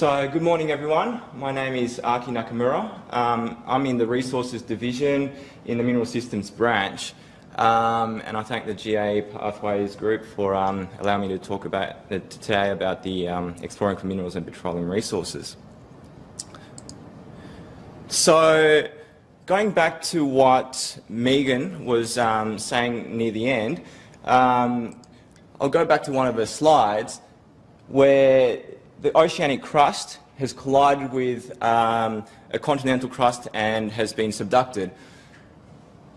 So, good morning everyone. My name is Aki Nakamura. Um, I'm in the Resources Division in the Mineral Systems branch. Um, and I thank the GA Pathways Group for um, allowing me to talk about uh, today about the um, exploring for minerals and petroleum resources. So, going back to what Megan was um, saying near the end, um, I'll go back to one of her slides where the oceanic crust has collided with um, a continental crust and has been subducted.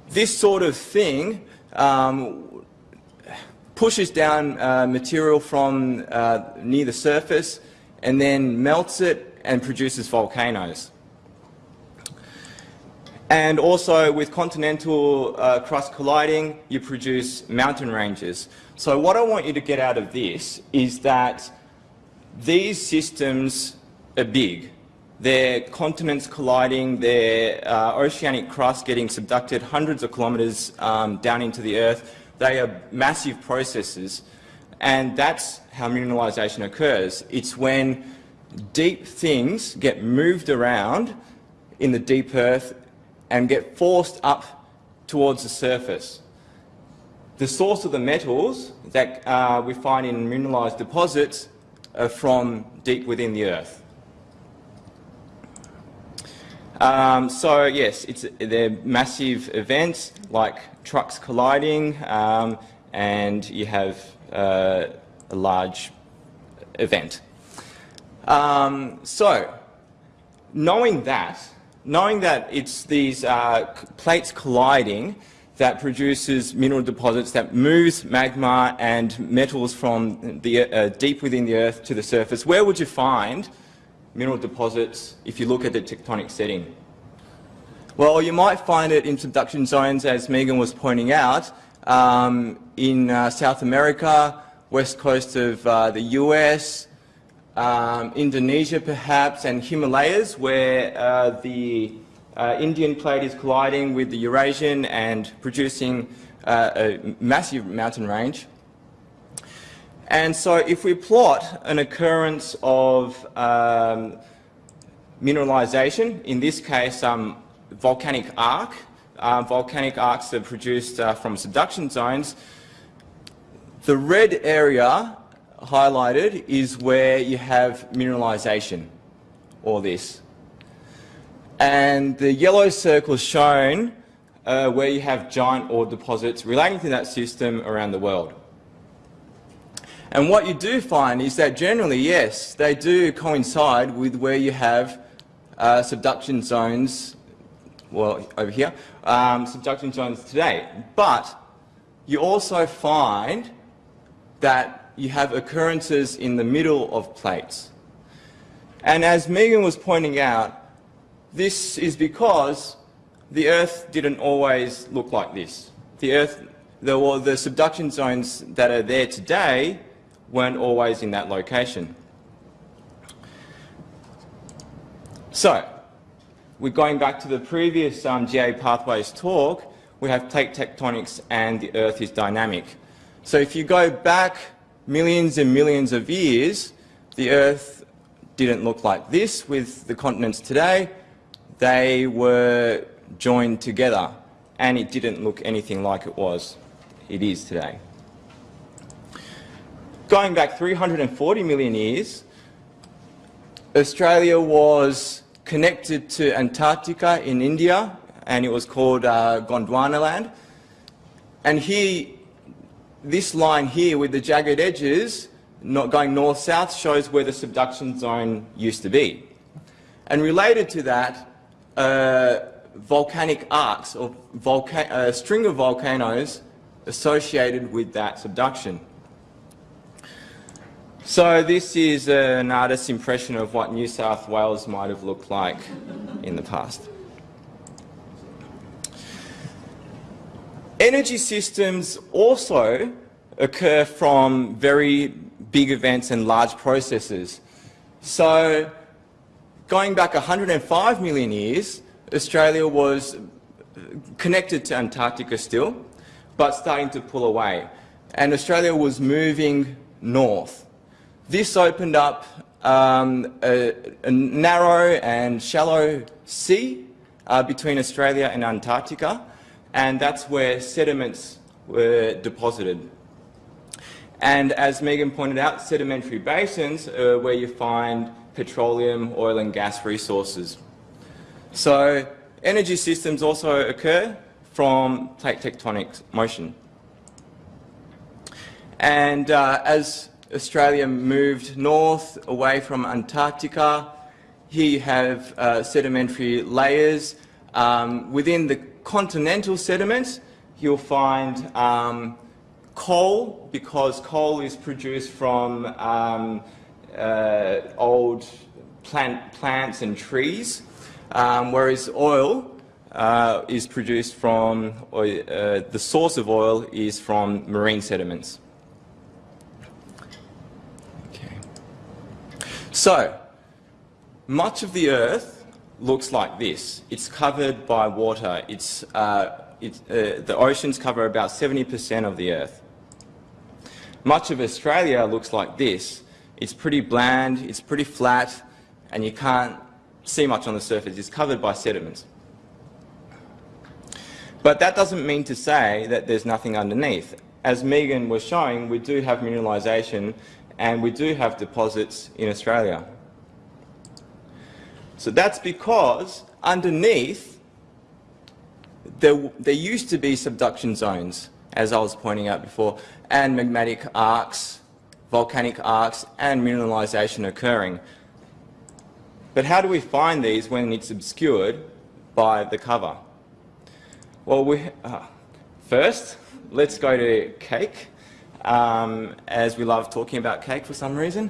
This sort of thing um, pushes down uh, material from uh, near the surface and then melts it and produces volcanoes. And also with continental uh, crust colliding, you produce mountain ranges. So what I want you to get out of this is that these systems are big. They're continents colliding, they're uh, oceanic crust getting subducted hundreds of kilometres um, down into the earth. They are massive processes. And that's how mineralisation occurs. It's when deep things get moved around in the deep earth and get forced up towards the surface. The source of the metals that uh, we find in mineralised deposits are from deep within the earth. Um, so yes, it's, they're massive events like trucks colliding um, and you have uh, a large event. Um, so knowing that, knowing that it's these uh, plates colliding that produces mineral deposits that moves magma and metals from the uh, deep within the earth to the surface, where would you find mineral deposits if you look at the tectonic setting? Well, you might find it in subduction zones, as Megan was pointing out, um, in uh, South America, west coast of uh, the US, um, Indonesia perhaps, and Himalayas, where uh, the uh, Indian plate is colliding with the Eurasian and producing uh, a massive mountain range. And so if we plot an occurrence of um, mineralization, in this case um, volcanic arc, uh, volcanic arcs are produced uh, from subduction zones, the red area highlighted is where you have mineralization, or this. And the yellow circle shown uh, where you have giant ore deposits relating to that system around the world. And what you do find is that generally, yes, they do coincide with where you have uh, subduction zones, well, over here, um, subduction zones today. But you also find that you have occurrences in the middle of plates. And as Megan was pointing out, this is because the Earth didn't always look like this. The Earth, the, well, the subduction zones that are there today weren't always in that location. So, we're going back to the previous um, GA Pathways talk, we have plate tectonics and the Earth is dynamic. So if you go back millions and millions of years, the Earth didn't look like this with the continents today they were joined together and it didn't look anything like it was, it is today. Going back 340 million years, Australia was connected to Antarctica in India and it was called uh, Gondwana land. And here, this line here with the jagged edges not going north-south shows where the subduction zone used to be. And related to that, volcanic arcs or a uh, string of volcanoes associated with that subduction. So this is an artist's impression of what New South Wales might have looked like in the past. Energy systems also occur from very big events and large processes. So Going back 105 million years, Australia was connected to Antarctica still, but starting to pull away. And Australia was moving north. This opened up um, a, a, narrow and shallow sea uh, between Australia and Antarctica, and that's where sediments were deposited. And as Megan pointed out, sedimentary basins are where you find petroleum, oil and gas resources. So energy systems also occur from plate tectonic motion. And uh, as Australia moved north away from Antarctica, here you have uh, sedimentary layers. Um, within the continental sediments, you'll find um, coal, because coal is produced from um, uh, old plant, plants and trees, um, whereas oil uh, is produced from, uh, the source of oil is from marine sediments. Okay. So, much of the Earth looks like this. It's covered by water. It's, uh, it's, uh, the oceans cover about 70% of the Earth. Much of Australia looks like this. It's pretty bland, it's pretty flat, and you can't see much on the surface. It's covered by sediments. But that doesn't mean to say that there's nothing underneath. As Megan was showing, we do have mineralisation and we do have deposits in Australia. So that's because underneath there, there used to be subduction zones, as I was pointing out before, and magmatic arcs, volcanic arcs and mineralisation occurring. But how do we find these when it's obscured by the cover? Well, we, uh, first, let's go to cake, um, as we love talking about cake for some reason.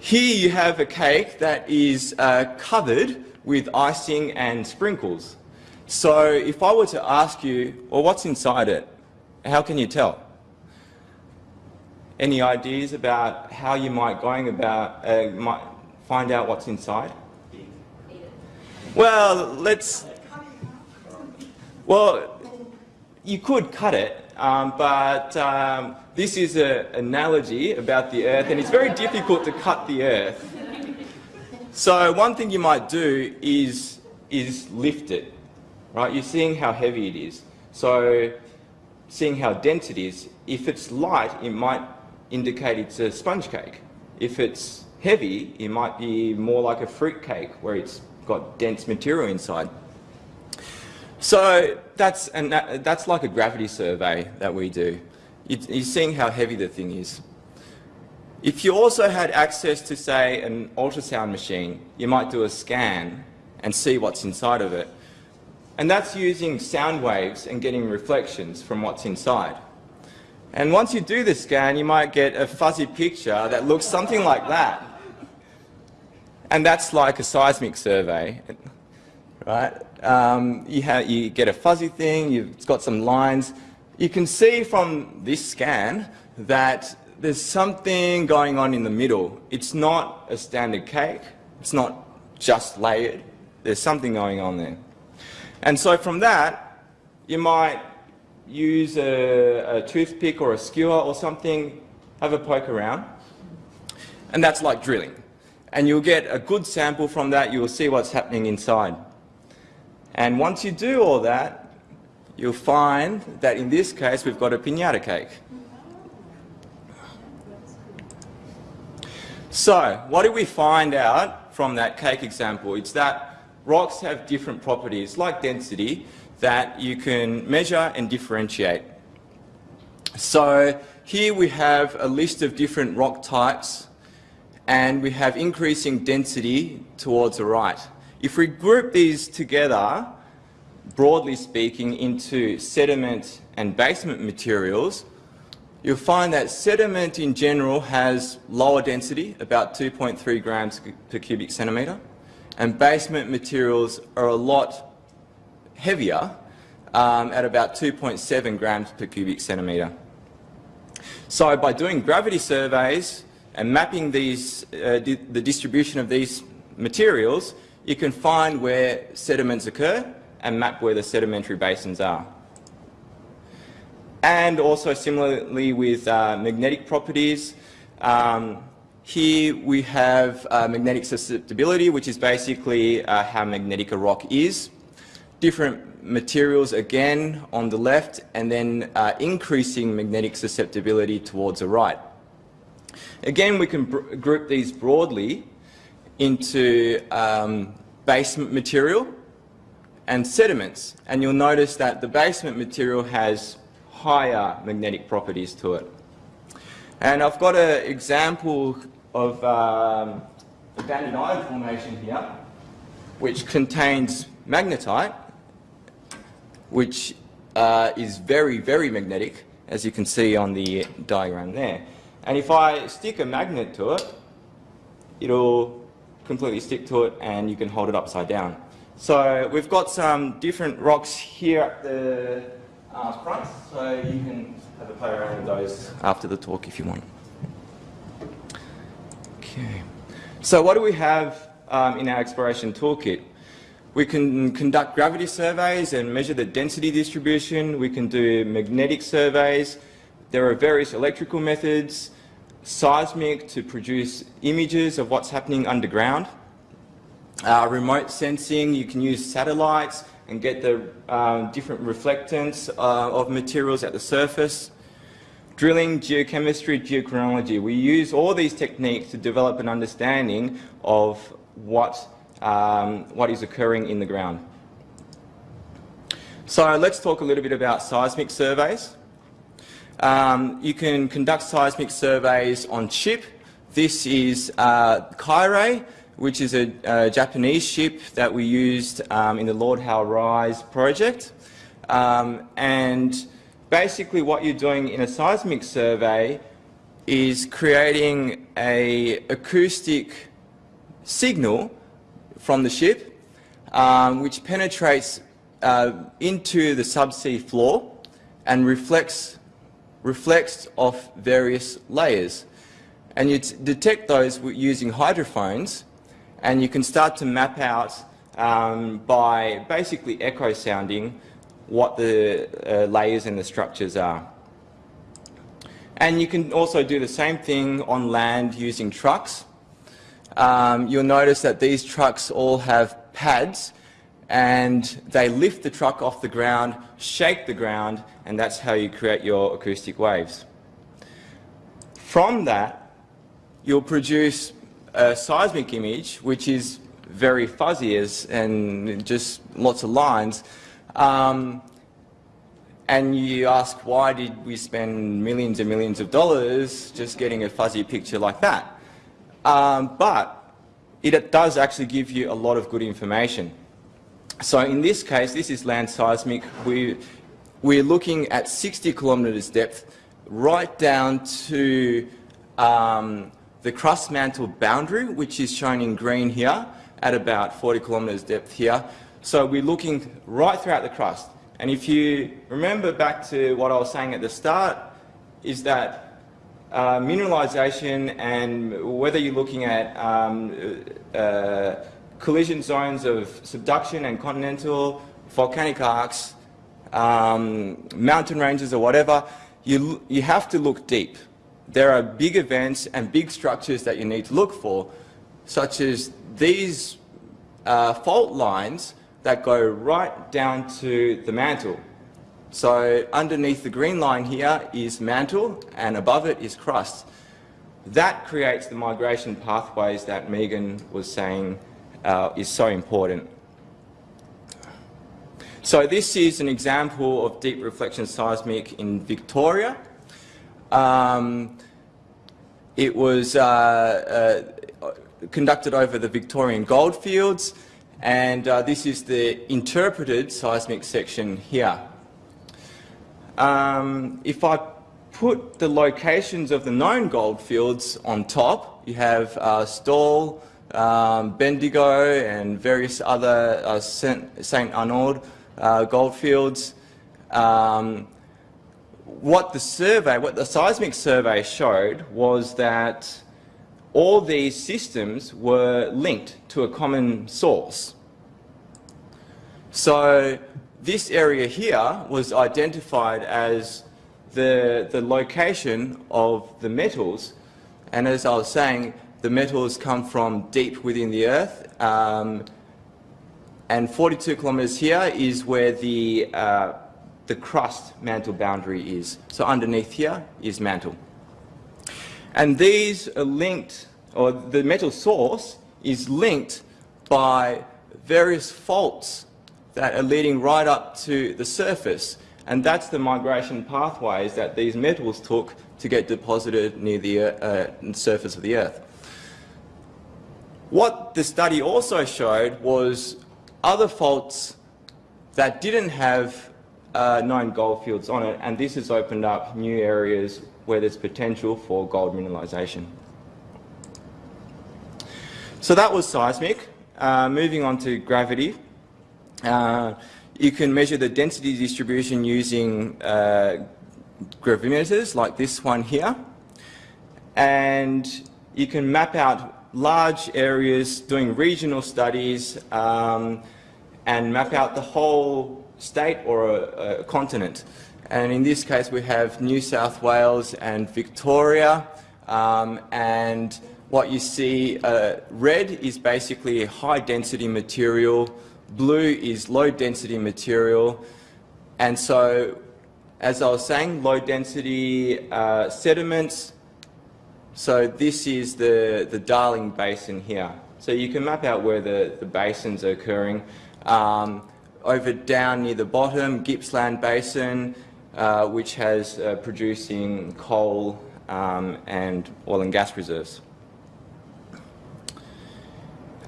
Here you have a cake that is uh, covered with icing and sprinkles. So if I were to ask you, well, what's inside it? How can you tell? Any ideas about how you might going about uh, might find out what's inside? Well, let's. Well, you could cut it, um, but um, this is an analogy about the Earth, and it's very difficult to cut the Earth. So one thing you might do is is lift it, right? You're seeing how heavy it is. So seeing how dense it is, if it's light, it might indicate it's a sponge cake. If it's heavy, it might be more like a fruit cake where it's got dense material inside. So that's, and that, that's like a gravity survey that we do. You're seeing how heavy the thing is. If you also had access to, say, an ultrasound machine, you might do a scan and see what's inside of it. And that's using sound waves and getting reflections from what's inside. And once you do the scan, you might get a fuzzy picture that looks something like that. And that's like a seismic survey, right? Um, you, you get a fuzzy thing, you've got some lines. You can see from this scan that there's something going on in the middle. It's not a standard cake. It's not just layered. There's something going on there. And so from that, you might use a, a, toothpick or a skewer or something, have a poke around, and that's like drilling. And you'll get a good sample from that, you'll see what's happening inside. And once you do all that, you'll find that in this case we've got a pinata cake. So, what did we find out from that cake example? It's that rocks have different properties, like density, that you can measure and differentiate. So here we have a list of different rock types and we have increasing density towards the right. If we group these together, broadly speaking, into sediment and basement materials, you'll find that sediment in general has lower density, about 2.3 grams per cubic centimetre and basement materials are a lot heavier um, at about 2.7 grams per cubic centimetre. So by doing gravity surveys and mapping these, uh, di the distribution of these materials, you can find where sediments occur and map where the sedimentary basins are. And also similarly with uh, magnetic properties, um, here we have uh, magnetic susceptibility, which is basically uh, how magnetic a rock is. Different materials again on the left, and then uh, increasing magnetic susceptibility towards the right. Again, we can group these broadly into um, basement material and sediments. And you'll notice that the basement material has higher magnetic properties to it. And I've got an example of um, the banded iron formation here, which contains magnetite, which uh, is very, very magnetic, as you can see on the diagram there. And if I stick a magnet to it, it'll completely stick to it and you can hold it upside down. So we've got some different rocks here at the uh, front, so you can have a play around with those after the talk if you want. Okay. So what do we have um, in our exploration toolkit? We can conduct gravity surveys and measure the density distribution. We can do magnetic surveys. There are various electrical methods, seismic to produce images of what's happening underground. Uh, remote sensing, you can use satellites and get the um, different reflectance uh, of materials at the surface. Drilling, geochemistry, geochronology. We use all these techniques to develop an understanding of what, um, what is occurring in the ground. So let's talk a little bit about seismic surveys. Um, you can conduct seismic surveys on ship. This is uh, Kairei which is a, a Japanese ship that we used um, in the Lord Howe Rise project. Um, and basically what you're doing in a seismic survey is creating a acoustic signal from the ship um, which penetrates uh, into the subsea floor and reflects, reflects off various layers. And you detect those using hydrophones and you can start to map out um, by basically echo sounding what the uh, layers and the structures are. And you can also do the same thing on land using trucks. Um, you'll notice that these trucks all have pads and they lift the truck off the ground, shake the ground, and that's how you create your acoustic waves. From that, you'll produce a seismic image, which is very fuzzy as, and just lots of lines, um, and you ask why did we spend millions and millions of dollars just getting a fuzzy picture like that? Um, but it does actually give you a lot of good information. So in this case, this is land seismic. We, we're looking at 60 kilometres depth right down to um, the crust mantle boundary, which is shown in green here, at about 40 kilometres depth here. So we're looking right throughout the crust. And if you remember back to what I was saying at the start, is that uh, and whether you're looking at um, uh, collision zones of subduction and continental, volcanic arcs, um, mountain ranges or whatever, you, you have to look deep there are big events and big structures that you need to look for, such as these uh, fault lines that go right down to the mantle. So underneath the green line here is mantle and above it is crust. That creates the migration pathways that Megan was saying uh, is so important. So this is an example of deep reflection seismic in Victoria. Um, it was uh, uh, conducted over the Victorian goldfields, and uh, this is the interpreted seismic section here. Um, if I put the locations of the known goldfields on top, you have uh, um, Bendigo and various other uh, St Arnaud uh, goldfields. Um, what the survey, what the seismic survey showed was that all these systems were linked to a common source. So this area here was identified as the, the location of the metals And as I was saying, the metals come from deep within the earth. Um, and 42 kilometres here is where the, uh, the crust mantle boundary is. So underneath here is mantle. And these are linked, or the metal source is linked by various faults that are leading right up to the surface. And that's the migration pathways that these metals took to get deposited near the uh, surface of the Earth. What the study also showed was other faults that didn't have uh, known gold fields on it, and this has opened up new areas where there's potential for gold mineralisation. So that was seismic. Uh, moving on to gravity. Uh, you can measure the density distribution using uh, gravimeters like this one here. And you can map out large areas doing regional studies um, and map out the whole state or a, a, continent. And in this case we have New South Wales and Victoria um, and what you see uh, red is basically a high density material, blue is low density material and so as I was saying low density uh, sediments so this is the, the Darling Basin here. So you can map out where the, the basins are occurring. Um, over down near the bottom, Gippsland Basin, uh, which has uh, producing coal um, and oil and gas reserves.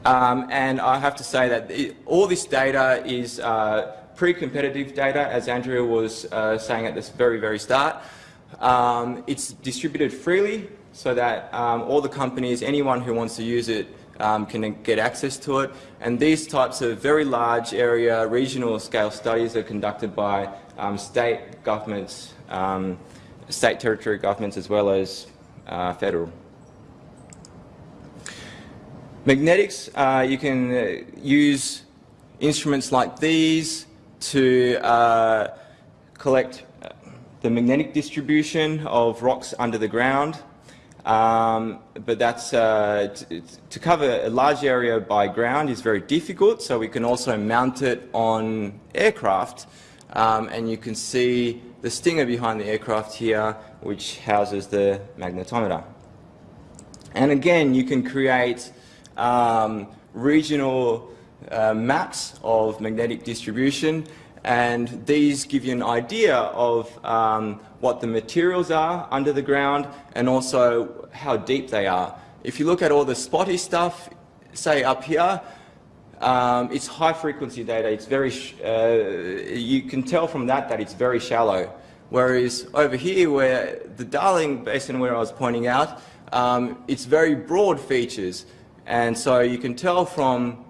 Um, and I have to say that it, all this data is uh, pre-competitive data, as Andrea was uh, saying at this very, very start. Um, it's distributed freely so that um, all the companies, anyone who wants to use it, um, can get access to it. And these types of very large area, regional scale studies are conducted by um, state governments, um, state territory governments as well as uh, federal. Magnetics, uh, you can uh, use instruments like these to uh, collect uh, the magnetic distribution of rocks under the ground um, but that's uh, to cover a large area by ground is very difficult, so we can also mount it on aircraft. Um, and you can see the stinger behind the aircraft here, which houses the magnetometer. And again, you can create um, regional uh, maps of magnetic distribution and these give you an idea of um, what the materials are under the ground and also how deep they are. If you look at all the spotty stuff, say up here, um, it's high frequency data. It's very, uh, you can tell from that that it's very shallow. Whereas over here, where the Darling Basin, where I was pointing out, um, it's very broad features, and so you can tell from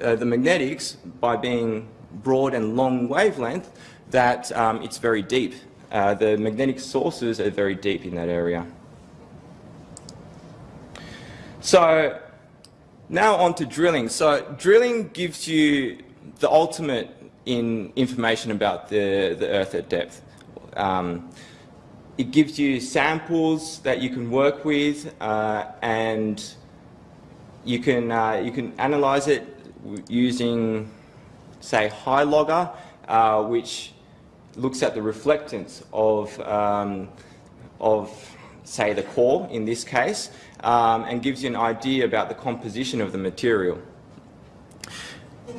uh, the magnetics by being broad and long wavelength that um, it's very deep. Uh, the magnetic sources are very deep in that area. So now on to drilling. So drilling gives you the ultimate in information about the, the Earth at depth. Um, it gives you samples that you can work with uh, and you can, uh, you can analyze it using say HyLogger, uh, which looks at the reflectance of, um, of say the core in this case um, and gives you an idea about the composition of the material.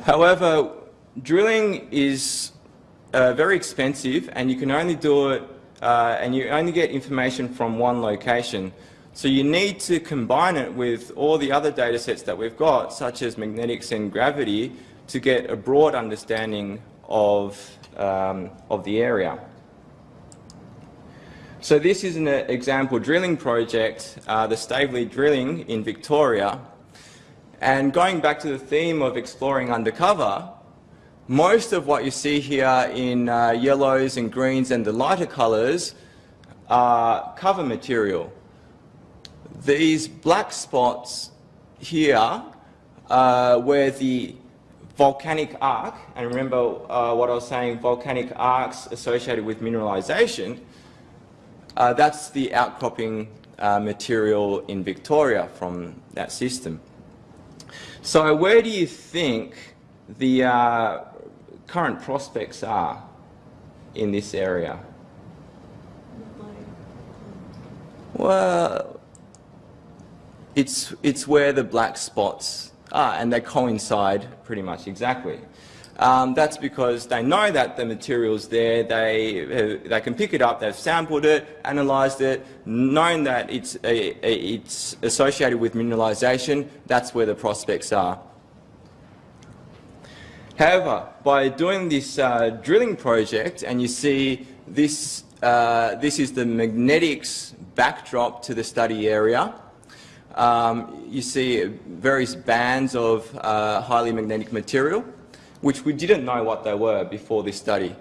However, drilling is uh, very expensive and you can only do it uh, and you only get information from one location. So you need to combine it with all the other data sets that we've got, such as magnetics and gravity, to get a broad understanding of, um, of the area. So this is an example drilling project, uh, the Staveley drilling in Victoria. And going back to the theme of exploring undercover, most of what you see here in uh, yellows and greens and the lighter colours are cover material. These black spots here uh, where the volcanic arc, and remember uh, what I was saying, volcanic arcs associated with mineralization, uh, that's the outcropping uh, material in Victoria from that system. So where do you think the uh, current prospects are in this area? Well, it's, it's where the black spots are, and they coincide pretty much exactly. Um, that's because they know that the material's there, they, they can pick it up, they've sampled it, analysed it, known that it's, a, a, it's associated with mineralisation, that's where the prospects are. However, by doing this uh, drilling project, and you see this, uh, this is the magnetics backdrop to the study area, um, you see various bands of uh, highly magnetic material, which we didn't know what they were before this study.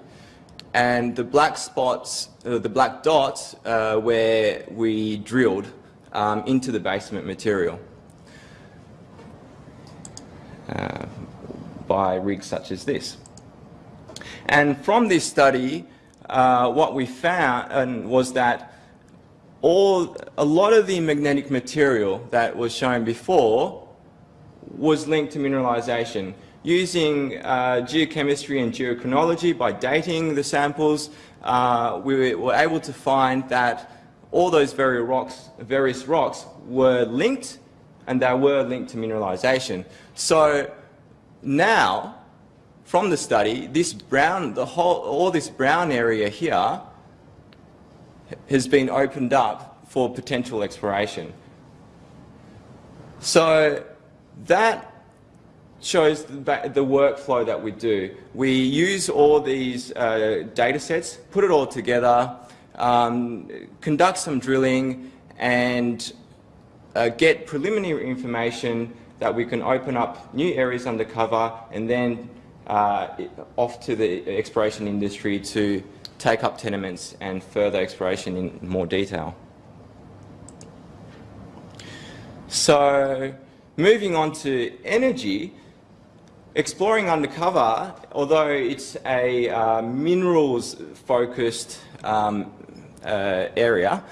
And the black spots, uh, the black dots, uh, where we drilled um, into the basement material uh, by rigs such as this. And from this study, uh, what we found was that all, a lot of the magnetic material that was shown before was linked to mineralization. Using uh, geochemistry and geochronology by dating the samples, uh, we were able to find that all those various rocks, various rocks were linked and they were linked to mineralization. So now, from the study, this brown, the whole, all this brown area here has been opened up for potential exploration. So that shows the, the, workflow that we do. We use all these uh, data sets, put it all together, um, conduct some drilling and uh, get preliminary information that we can open up new areas under cover and then uh, off to the exploration industry to take up tenements and further exploration in more detail. So moving on to energy, exploring undercover, although it's a uh, minerals-focused um, uh, area,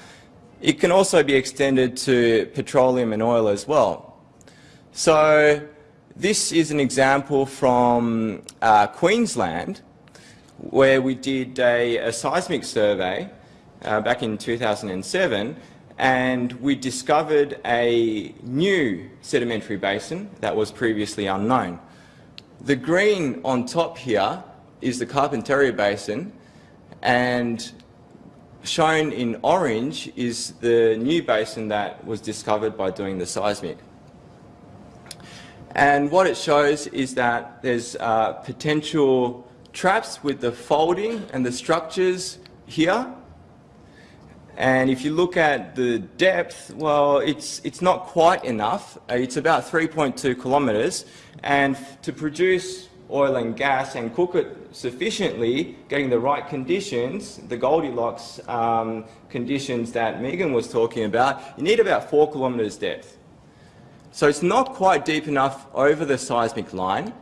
it can also be extended to petroleum and oil as well. So this is an example from uh, Queensland where we did a, a seismic survey uh, back in 2007 and we discovered a new sedimentary basin that was previously unknown. The green on top here is the Carpentaria Basin and shown in orange is the new basin that was discovered by doing the seismic. And what it shows is that there's uh, potential traps with the folding and the structures here. And if you look at the depth, well, it's, it's not quite enough. Uh, it's about 3.2 kilometres. And to produce oil and gas and cook it sufficiently, getting the right conditions, the Goldilocks um, conditions that Megan was talking about, you need about four kilometres depth. So it's not quite deep enough over the seismic line,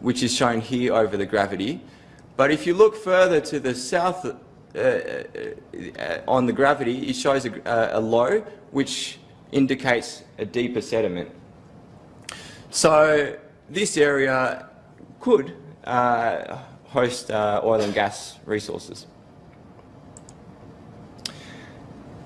which is shown here over the gravity. But if you look further to the south uh, uh, on the gravity, it shows a, a, low, which indicates a deeper sediment. So this area could uh, host uh, oil and gas resources.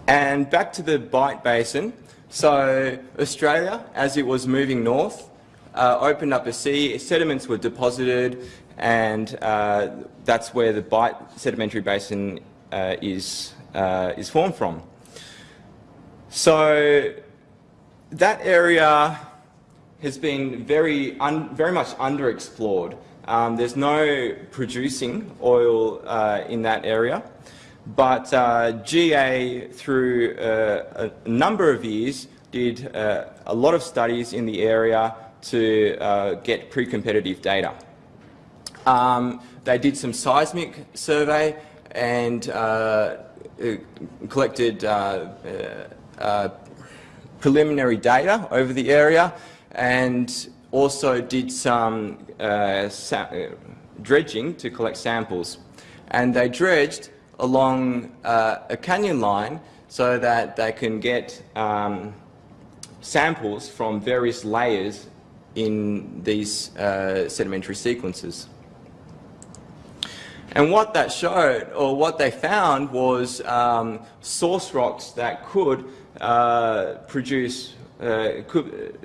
And back to the Bight Basin. So Australia, as it was moving north, uh, opened up a sea, sediments were deposited, and uh, that's where the Bight Sedimentary Basin uh, is, uh, is formed from. So that area has been very, very much underexplored. Um, there's no producing oil uh, in that area, but uh, GA, through a number of years, did a lot of studies in the area to uh, get pre-competitive data. Um, they did some seismic survey and uh, uh collected uh, uh, preliminary data over the area and also did some dredging to collect samples. And they dredged along a canyon line so that they can get um, samples from various layers in these uh, sedimentary sequences. And what that showed, or what they found, was um, source rocks that could uh, produce, uh, could,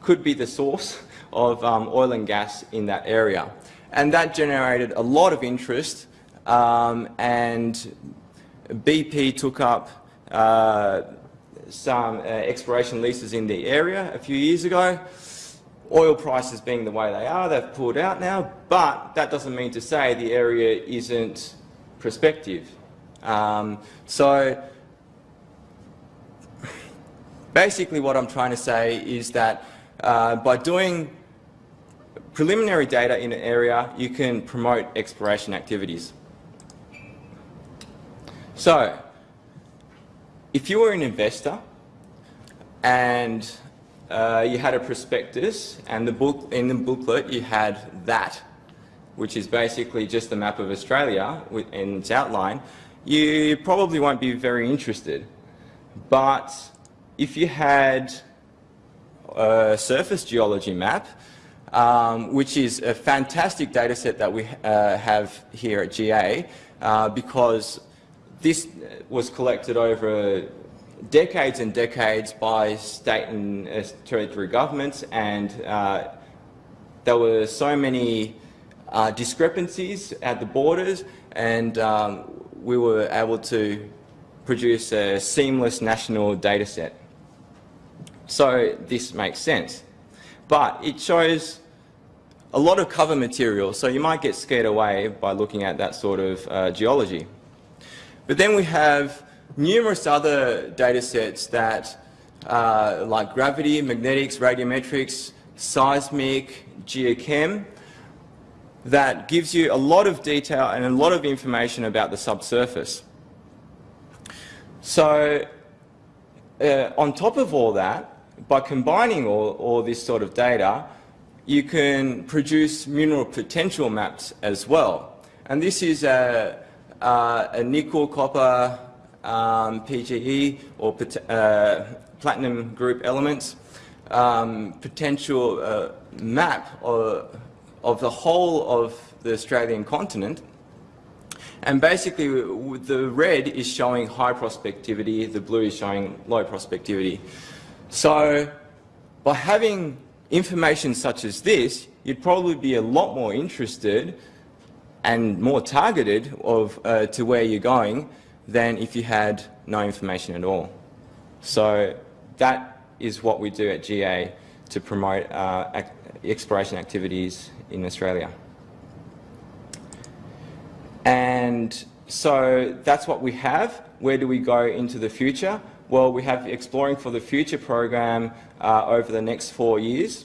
could be the source of um, oil and gas in that area. And that generated a lot of interest um, and BP took up uh, some uh, exploration leases in the area a few years ago. Oil prices being the way they are, they've pulled out now, but that doesn't mean to say the area isn't prospective. Um, so basically what I'm trying to say is that uh, by doing preliminary data in an area, you can promote exploration activities. So, if you were an investor and uh, you had a prospectus and the book, in the booklet you had that, which is basically just a map of Australia in its outline, you probably won't be very interested. But if you had a surface geology map, um, which is a fantastic data set that we uh, have here at GA, uh, because this was collected over decades and decades by state and uh, territory governments and uh, there were so many uh, discrepancies at the borders and um, we were able to produce a seamless national data set. So this makes sense. But it shows a lot of cover material, so you might get scared away by looking at that sort of uh, geology. But then we have numerous other data sets that, uh, like gravity, magnetics, radiometrics, seismic, geochem, that gives you a lot of detail and a lot of information about the subsurface. So uh, on top of all that, by combining all, all this sort of data, you can produce mineral potential maps as well. And this is a, uh, a nickel, copper, um, PGE or uh, platinum group elements um, potential uh, map of, of the whole of the Australian continent. And basically, the red is showing high prospectivity, the blue is showing low prospectivity. So by having information such as this, you'd probably be a lot more interested and more targeted of, uh, to where you're going than if you had no information at all. So that is what we do at GA to promote uh, exploration activities in Australia. And so that's what we have. Where do we go into the future? Well, we have Exploring for the Future program uh, over the next four years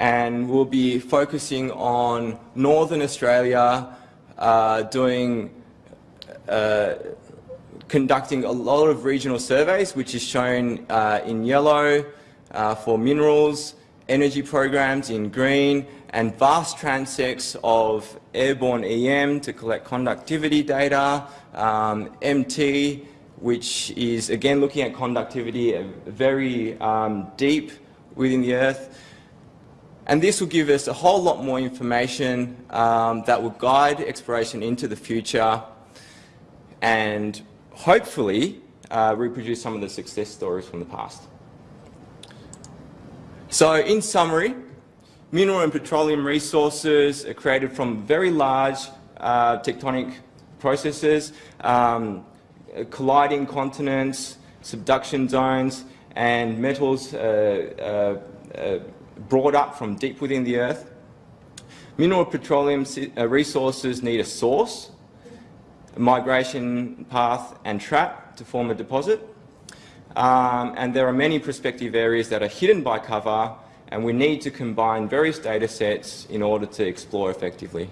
and we'll be focusing on Northern Australia, uh, doing, conducting a lot of regional surveys, which is shown uh, in yellow uh, for minerals, energy programs in green, and vast transects of airborne EM to collect conductivity data, um, MT, which is again looking at conductivity very um, deep within the Earth, and this will give us a whole lot more information um, that will guide exploration into the future and hopefully uh, reproduce some of the success stories from the past. So in summary, mineral and petroleum resources are created from very large uh, tectonic processes, um, colliding continents, subduction zones, and metals uh, uh, uh brought up from deep within the earth. Mineral petroleum uh, resources need a source, migration path and trap to form a deposit. Um, and there are many prospective areas that are hidden by cover and we need to combine various data sets in order to explore effectively.